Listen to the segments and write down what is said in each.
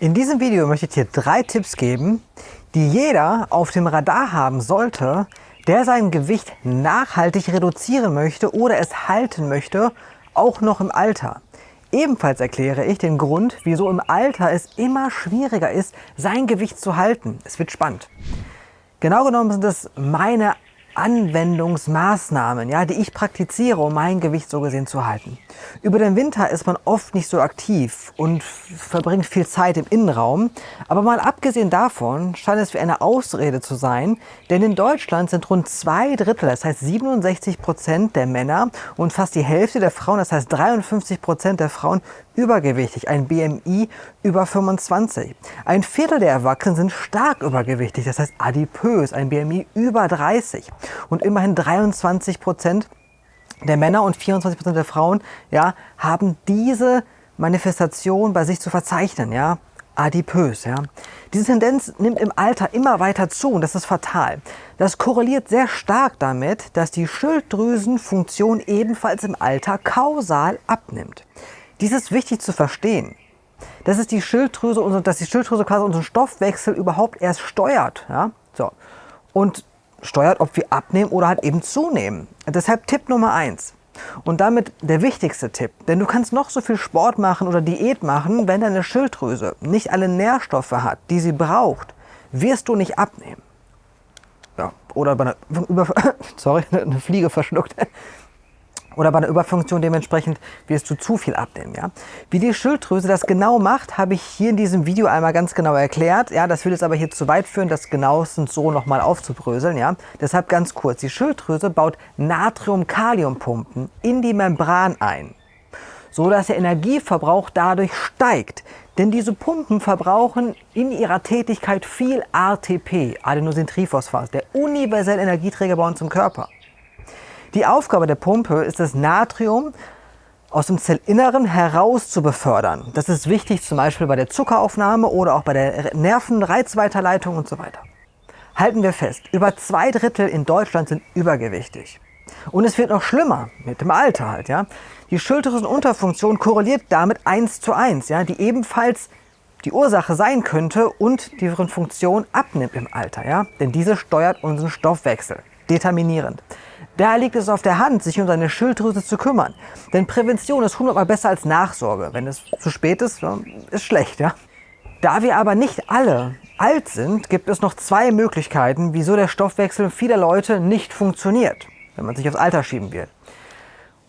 In diesem Video möchte ich dir drei Tipps geben, die jeder auf dem Radar haben sollte, der sein Gewicht nachhaltig reduzieren möchte oder es halten möchte, auch noch im Alter. Ebenfalls erkläre ich den Grund, wieso im Alter es immer schwieriger ist, sein Gewicht zu halten. Es wird spannend. Genau genommen sind es meine Anwendungsmaßnahmen, ja, die ich praktiziere, um mein Gewicht so gesehen zu halten. Über den Winter ist man oft nicht so aktiv und verbringt viel Zeit im Innenraum. Aber mal abgesehen davon scheint es wie eine Ausrede zu sein, denn in Deutschland sind rund zwei Drittel, das heißt 67 Prozent der Männer und fast die Hälfte der Frauen, das heißt 53 Prozent der Frauen, übergewichtig, ein BMI über 25. Ein Viertel der Erwachsenen sind stark übergewichtig, das heißt adipös, ein BMI über 30. Und immerhin 23 Prozent der Männer und 24 Prozent der Frauen ja, haben diese Manifestation bei sich zu verzeichnen, ja, adipös. Ja. Diese Tendenz nimmt im Alter immer weiter zu und das ist fatal. Das korreliert sehr stark damit, dass die Schilddrüsenfunktion ebenfalls im Alter kausal abnimmt. Dies ist wichtig zu verstehen. Das ist die Schilddrüse, dass die Schilddrüse quasi unseren Stoffwechsel überhaupt erst steuert. Ja? So. Und steuert, ob wir abnehmen oder halt eben zunehmen. Deshalb Tipp Nummer eins Und damit der wichtigste Tipp, denn du kannst noch so viel Sport machen oder Diät machen, wenn deine Schilddrüse nicht alle Nährstoffe hat, die sie braucht, wirst du nicht abnehmen. Ja, oder bei einer, über, sorry, eine Fliege verschluckt oder bei einer Überfunktion dementsprechend wirst du zu viel abnehmen. Ja? Wie die Schilddrüse das genau macht, habe ich hier in diesem Video einmal ganz genau erklärt. Ja, das würde jetzt aber hier zu weit führen, das genauestens so nochmal aufzubröseln. Ja? Deshalb ganz kurz, die Schilddrüse baut Natrium-Kalium-Pumpen in die Membran ein, so dass der Energieverbrauch dadurch steigt. Denn diese Pumpen verbrauchen in ihrer Tätigkeit viel ATP, Adenosintriphosphat, der universelle Energieträger bei uns im Körper. Die Aufgabe der Pumpe ist das Natrium aus dem Zellinneren heraus zu befördern. Das ist wichtig zum Beispiel bei der Zuckeraufnahme oder auch bei der Nervenreizweiterleitung und so weiter. Halten wir fest, über zwei Drittel in Deutschland sind übergewichtig. Und es wird noch schlimmer mit dem Alter halt. Ja? Die Schilddrüsenunterfunktion korreliert damit eins zu eins, ja? die ebenfalls die Ursache sein könnte und deren Funktion abnimmt im Alter. Ja? Denn diese steuert unseren Stoffwechsel determinierend. Daher liegt es auf der Hand, sich um seine Schilddrüse zu kümmern. Denn Prävention ist hundertmal besser als Nachsorge. Wenn es zu spät ist, ist schlecht. Ja? Da wir aber nicht alle alt sind, gibt es noch zwei Möglichkeiten, wieso der Stoffwechsel vieler Leute nicht funktioniert, wenn man sich aufs Alter schieben will.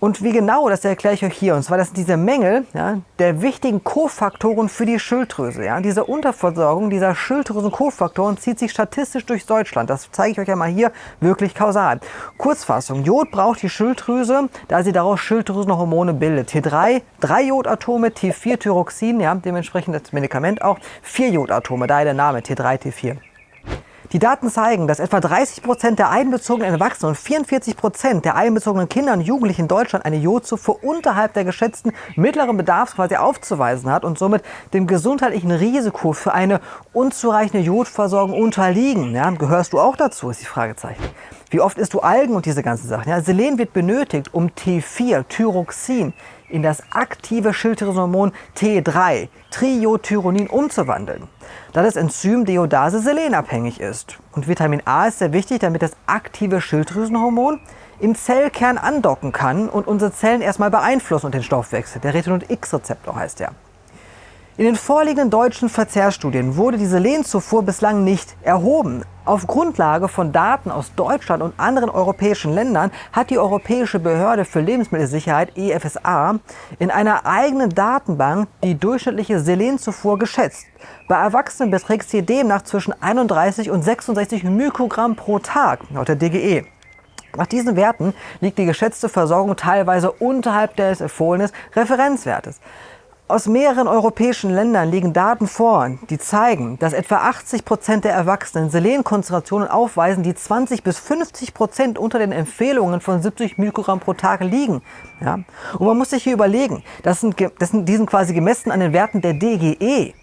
Und wie genau, das erkläre ich euch hier. Und zwar, das sind diese Mängel ja, der wichtigen Kofaktoren für die Schilddrüse. Ja. Diese Unterversorgung dieser Schilddrüsen-Kofaktoren zieht sich statistisch durch Deutschland. Das zeige ich euch einmal hier wirklich kausal. Kurzfassung, Jod braucht die Schilddrüse, da sie daraus Schilddrüsenhormone bildet. T3, drei Jodatome, T4 Thyroxin, ja, dementsprechend das Medikament auch, vier Jodatome, daher der Name T3, T4. Die Daten zeigen, dass etwa 30 Prozent der einbezogenen Erwachsenen und 44 Prozent der einbezogenen Kinder und Jugendlichen in Deutschland eine Jodzufuhr unterhalb der geschätzten mittleren Bedarfs quasi aufzuweisen hat und somit dem gesundheitlichen Risiko für eine unzureichende Jodversorgung unterliegen. Ja, gehörst du auch dazu, ist die Fragezeichen. Wie oft isst du Algen und diese ganzen Sachen? Ja, Selen wird benötigt, um T4, Thyroxin, in das aktive Schilddrüsenhormon T3, Triiodtyronin, umzuwandeln da das Enzym Deodase selenabhängig ist. Und Vitamin A ist sehr wichtig, damit das aktive Schilddrüsenhormon im Zellkern andocken kann und unsere Zellen erstmal beeinflussen und den Stoffwechsel. Der Retinol X-Rezeptor heißt der. In den vorliegenden deutschen Verzehrstudien wurde diese Selenzufuhr bislang nicht erhoben. Auf Grundlage von Daten aus Deutschland und anderen europäischen Ländern hat die Europäische Behörde für Lebensmittelsicherheit EFSA in einer eigenen Datenbank die durchschnittliche Selenzufuhr geschätzt. Bei Erwachsenen beträgt sie demnach zwischen 31 und 66 Mikrogramm pro Tag, laut der DGE. Nach diesen Werten liegt die geschätzte Versorgung teilweise unterhalb des empfohlenen Referenzwertes. Aus mehreren europäischen Ländern liegen Daten vor, die zeigen, dass etwa 80 Prozent der Erwachsenen Selenkonzentrationen aufweisen, die 20 bis 50 Prozent unter den Empfehlungen von 70 Mikrogramm pro Tag liegen. Ja? Und man muss sich hier überlegen, das sind, das sind, die sind quasi gemessen an den Werten der DGE,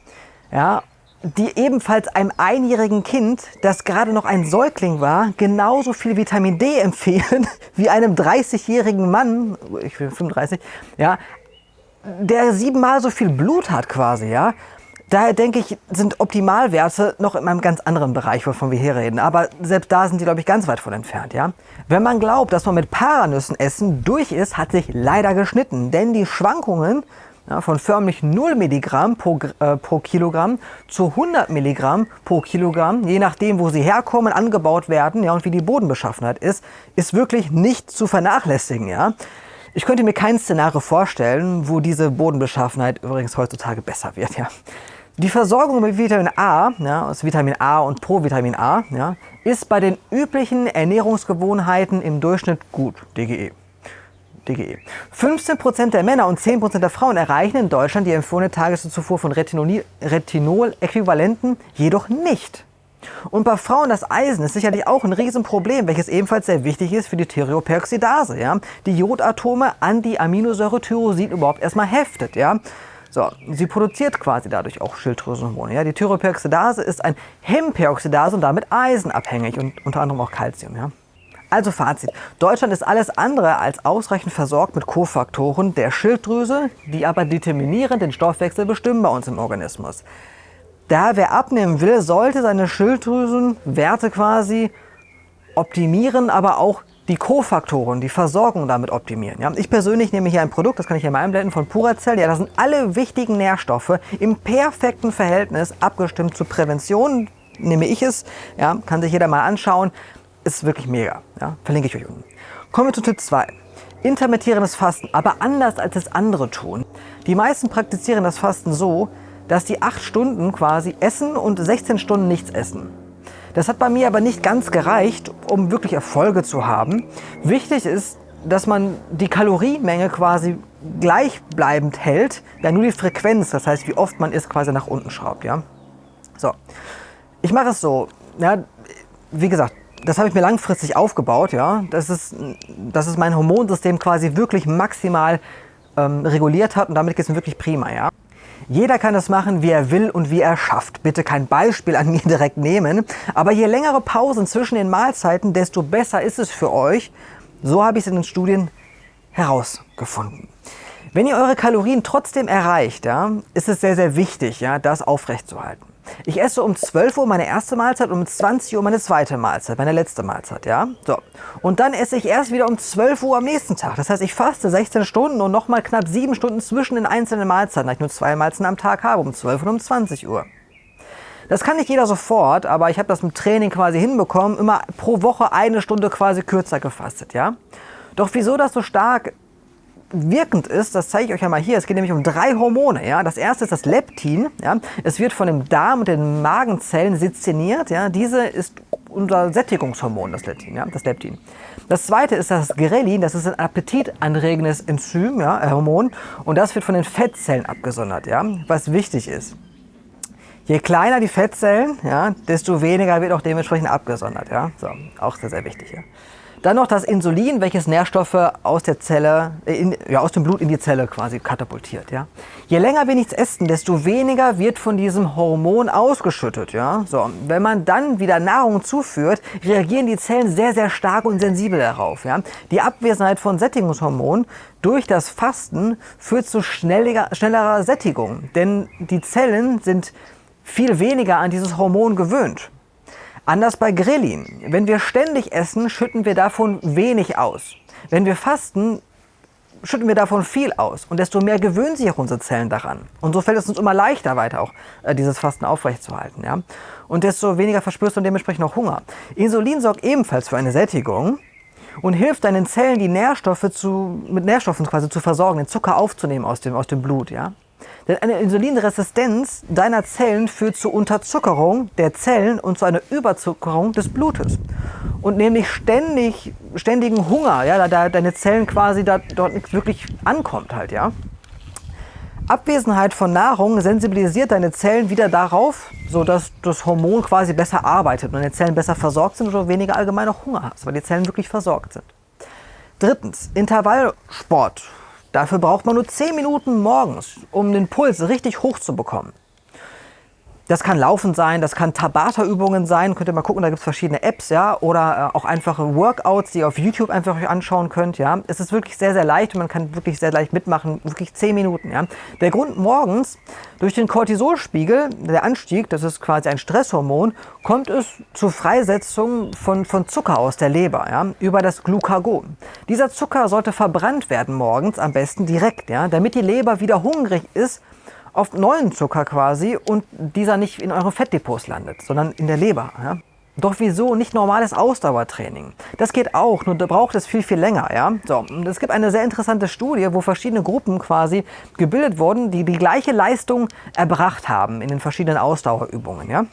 ja? die ebenfalls einem einjährigen Kind, das gerade noch ein Säugling war, genauso viel Vitamin D empfehlen wie einem 30-jährigen Mann, ich bin 35, ja, der siebenmal so viel Blut hat quasi, ja, Daher denke ich, sind Optimalwerte noch in einem ganz anderen Bereich, wovon wir hier reden. Aber selbst da sind die, glaube ich, ganz weit von entfernt. Ja? Wenn man glaubt, dass man mit Paranüssen essen durch ist, hat sich leider geschnitten. Denn die Schwankungen ja, von förmlich 0 Milligramm pro, äh, pro Kilogramm zu 100 Milligramm pro Kilogramm, je nachdem, wo sie herkommen, angebaut werden ja, und wie die Bodenbeschaffenheit ist, ist wirklich nicht zu vernachlässigen. Ja? Ich könnte mir kein Szenario vorstellen, wo diese Bodenbeschaffenheit übrigens heutzutage besser wird. Ja? Die Versorgung mit Vitamin A, ja, aus Vitamin A und Provitamin A, ja, ist bei den üblichen Ernährungsgewohnheiten im Durchschnitt gut, DGE. DGE. 15% der Männer und 10% der Frauen erreichen in Deutschland die empfohlene Tageszufuhr von Retinol-Äquivalenten jedoch nicht. Und bei Frauen das Eisen ist sicherlich auch ein Riesenproblem, welches ebenfalls sehr wichtig ist für die Thyreoperoxidase, ja? die Jodatome an die Aminosäure Tyrosin überhaupt erstmal heftet. Ja? So, sie produziert quasi dadurch auch Schilddrüsenhormone. Ja? Die Thyroperoxidase ist ein Hemperoxidase und damit eisenabhängig und unter anderem auch Calcium. Ja? Also Fazit, Deutschland ist alles andere als ausreichend versorgt mit Kofaktoren der Schilddrüse, die aber determinierend den Stoffwechsel bestimmen bei uns im Organismus. Da wer abnehmen will, sollte seine Schilddrüsenwerte quasi optimieren, aber auch die Kofaktoren, die Versorgung damit optimieren. Ja, ich persönlich nehme hier ein Produkt, das kann ich hier mal einblenden, von Puracell. Ja, da sind alle wichtigen Nährstoffe im perfekten Verhältnis abgestimmt zur Prävention. Nehme ich es, ja, kann sich jeder mal anschauen. Ist wirklich mega. Ja, verlinke ich euch unten. Kommen wir zu Tipp 2. Intermittierendes Fasten, aber anders als es andere tun. Die meisten praktizieren das Fasten so, dass die 8 Stunden quasi essen und 16 Stunden nichts essen. Das hat bei mir aber nicht ganz gereicht, um wirklich Erfolge zu haben. Wichtig ist, dass man die Kalorienmenge quasi gleichbleibend hält, ja nur die Frequenz, das heißt wie oft man isst, quasi nach unten schraubt. Ja? So, ich mache es so, ja, wie gesagt, das habe ich mir langfristig aufgebaut. Ja? Das, ist, das ist mein Hormonsystem quasi wirklich maximal ähm, reguliert hat und damit geht es mir wirklich prima. Ja? Jeder kann es machen, wie er will und wie er schafft. Bitte kein Beispiel an mir direkt nehmen. Aber je längere Pausen zwischen den Mahlzeiten, desto besser ist es für euch. So habe ich es in den Studien herausgefunden. Wenn ihr eure Kalorien trotzdem erreicht, ja, ist es sehr, sehr wichtig, ja, das aufrechtzuerhalten. Ich esse um 12 Uhr meine erste Mahlzeit und um 20 Uhr meine zweite Mahlzeit, meine letzte Mahlzeit, ja? So. Und dann esse ich erst wieder um 12 Uhr am nächsten Tag. Das heißt, ich faste 16 Stunden und nochmal knapp 7 Stunden zwischen den einzelnen Mahlzeiten, da ich nur zwei Mahlzeiten am Tag habe, um 12 und um 20 Uhr. Das kann nicht jeder sofort, aber ich habe das im Training quasi hinbekommen, immer pro Woche eine Stunde quasi kürzer gefastet, ja? Doch wieso das so stark wirkend ist, das zeige ich euch ja mal hier. Es geht nämlich um drei Hormone. Ja? Das erste ist das Leptin. Ja? Es wird von dem Darm und den Magenzellen seziniert. Ja? Diese ist unser Sättigungshormon, das Leptin. Ja? Das, Leptin. das zweite ist das Grelin. Das ist ein appetitanregendes Enzym, ja? Äh, Hormon. Und das wird von den Fettzellen abgesondert, ja? was wichtig ist. Je kleiner die Fettzellen, ja, desto weniger wird auch dementsprechend abgesondert. Ja? So, auch sehr, sehr wichtig. Ja? Dann noch das Insulin, welches Nährstoffe aus der Zelle, äh, in, ja, aus dem Blut in die Zelle quasi katapultiert. Ja. Je länger wir nichts essen, desto weniger wird von diesem Hormon ausgeschüttet. Ja. So, wenn man dann wieder Nahrung zuführt, reagieren die Zellen sehr, sehr stark und sensibel darauf. Ja. Die Abwesenheit von Sättigungshormonen durch das Fasten führt zu schnellerer, schnellerer Sättigung, denn die Zellen sind viel weniger an dieses Hormon gewöhnt. Anders bei Grillin. Wenn wir ständig essen, schütten wir davon wenig aus. Wenn wir fasten, schütten wir davon viel aus. Und desto mehr gewöhnen sich auch unsere Zellen daran. Und so fällt es uns immer leichter weiter auch, äh, dieses Fasten aufrechtzuerhalten. Ja? Und desto weniger verspürst du dementsprechend auch Hunger. Insulin sorgt ebenfalls für eine Sättigung und hilft deinen Zellen, die Nährstoffe zu, mit Nährstoffen quasi zu versorgen, den Zucker aufzunehmen aus dem, aus dem Blut. Ja? Denn eine Insulinresistenz deiner Zellen führt zur Unterzuckerung der Zellen und zu einer Überzuckerung des Blutes. Und nämlich ständig, ständigen Hunger, ja, da deine Zellen quasi da, dort nicht wirklich ankommt halt, ja. Abwesenheit von Nahrung sensibilisiert deine Zellen wieder darauf, sodass das Hormon quasi besser arbeitet und deine Zellen besser versorgt sind und du weniger allgemein auch Hunger hast, weil die Zellen wirklich versorgt sind. Drittens, Intervallsport Dafür braucht man nur 10 Minuten morgens, um den Puls richtig hoch zu bekommen. Das kann Laufen sein, das kann Tabata-Übungen sein. Könnt ihr mal gucken, da gibt es verschiedene Apps, ja, oder äh, auch einfache Workouts, die ihr auf YouTube einfach euch anschauen könnt, ja. Es ist wirklich sehr, sehr leicht und man kann wirklich sehr leicht mitmachen, wirklich 10 Minuten, ja. Der Grund morgens, durch den Cortisolspiegel, der Anstieg, das ist quasi ein Stresshormon, kommt es zur Freisetzung von, von Zucker aus der Leber, ja, über das Glucagon. Dieser Zucker sollte verbrannt werden morgens, am besten direkt, ja, damit die Leber wieder hungrig ist auf neuen Zucker quasi und dieser nicht in euren Fettdepots landet, sondern in der Leber. Ja? Doch wieso nicht normales Ausdauertraining? Das geht auch, nur da braucht es viel, viel länger. Ja? So, es gibt eine sehr interessante Studie, wo verschiedene Gruppen quasi gebildet wurden, die die gleiche Leistung erbracht haben in den verschiedenen Ausdauerübungen. Ja?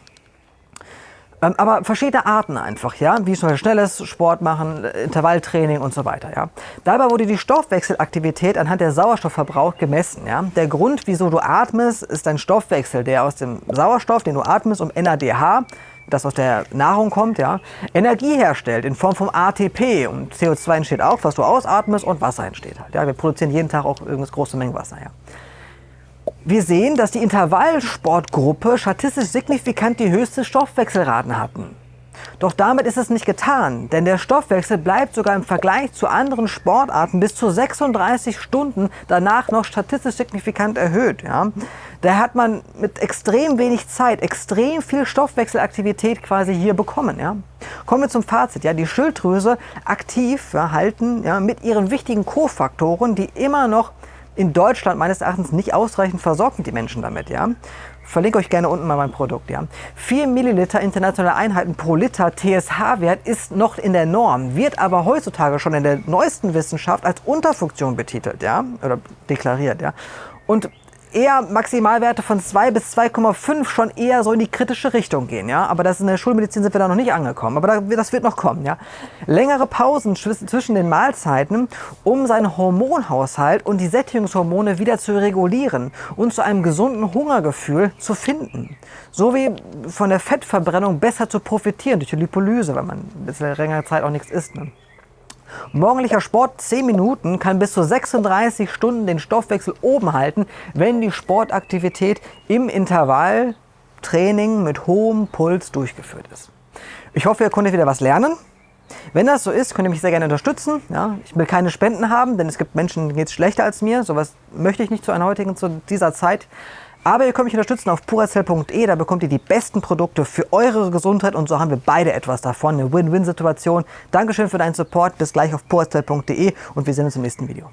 Ähm, aber verschiedene Arten einfach, ja, wie zum Beispiel schnelles Sport machen, Intervalltraining und so weiter, ja. Dabei wurde die Stoffwechselaktivität anhand der Sauerstoffverbrauch gemessen, ja. Der Grund, wieso du atmest, ist dein Stoffwechsel, der aus dem Sauerstoff, den du atmest, um NADH, das aus der Nahrung kommt, ja, Energie herstellt in Form von ATP und CO2 entsteht auch, was du ausatmest und Wasser entsteht halt, ja. Wir produzieren jeden Tag auch irgendwas große Mengen Wasser, ja. Wir sehen, dass die Intervallsportgruppe statistisch signifikant die höchste Stoffwechselraten hatten. Doch damit ist es nicht getan, denn der Stoffwechsel bleibt sogar im Vergleich zu anderen Sportarten bis zu 36 Stunden danach noch statistisch signifikant erhöht. Ja. Da hat man mit extrem wenig Zeit extrem viel Stoffwechselaktivität quasi hier bekommen. Ja. Kommen wir zum Fazit. Ja. Die Schilddrüse aktiv ja, halten ja, mit ihren wichtigen Kofaktoren, die immer noch in Deutschland meines Erachtens nicht ausreichend versorgt sind die Menschen damit. Ja? Verlinke euch gerne unten mal mein Produkt. Ja? 4 Milliliter internationale Einheiten pro Liter TSH-Wert ist noch in der Norm, wird aber heutzutage schon in der neuesten Wissenschaft als Unterfunktion betitelt ja? oder deklariert. Ja? Und eher Maximalwerte von 2 bis 2,5 schon eher so in die kritische Richtung gehen. Ja? Aber das in der Schulmedizin sind wir da noch nicht angekommen. Aber das wird noch kommen. Ja? Längere Pausen zwischen den Mahlzeiten, um seinen Hormonhaushalt und die Sättigungshormone wieder zu regulieren und zu einem gesunden Hungergefühl zu finden. Sowie von der Fettverbrennung besser zu profitieren durch die Lipolyse, weil man bisschen längere Zeit auch nichts isst. Ne? Morgendlicher Sport 10 Minuten kann bis zu 36 Stunden den Stoffwechsel oben halten, wenn die Sportaktivität im Intervalltraining mit hohem Puls durchgeführt ist. Ich hoffe, ihr konntet wieder was lernen. Wenn das so ist, könnt ihr mich sehr gerne unterstützen. Ja, ich will keine Spenden haben, denn es gibt Menschen, denen geht es schlechter als mir. Sowas möchte ich nicht zu einer heutigen, zu dieser Zeit. Aber ihr könnt mich unterstützen auf puracell.de, da bekommt ihr die besten Produkte für eure Gesundheit. Und so haben wir beide etwas davon, eine Win-Win-Situation. Dankeschön für deinen Support, bis gleich auf puracell.de und wir sehen uns im nächsten Video.